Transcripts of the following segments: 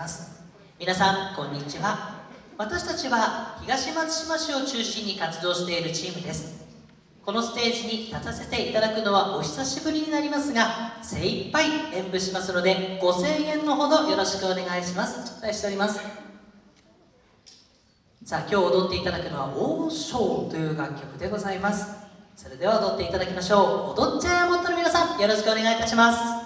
ます。皆さんこんにちは。私たちは東松島市を中心に活動しているチームです。このステージに立たせていただくのはお久しぶりになりますが精一杯演舞しますので5000円のほどよろしくお願いします。頂戴しております。さあ今日踊っていただくのは「王将」という楽曲でございます。それでは踊っていただきましょう。踊っちゃえもっとの皆さんよろしくお願いいたします。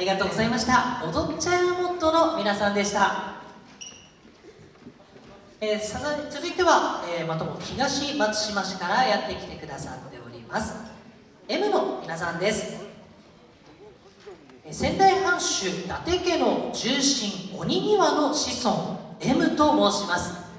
りがとうございました。踊っちゃえモットの皆さんでした。えー、さ続いては、えー、またも東松島市からやってきてくださっております。M の皆さんです。仙台藩主伊達家の重臣鬼庭の子孫 M と申します。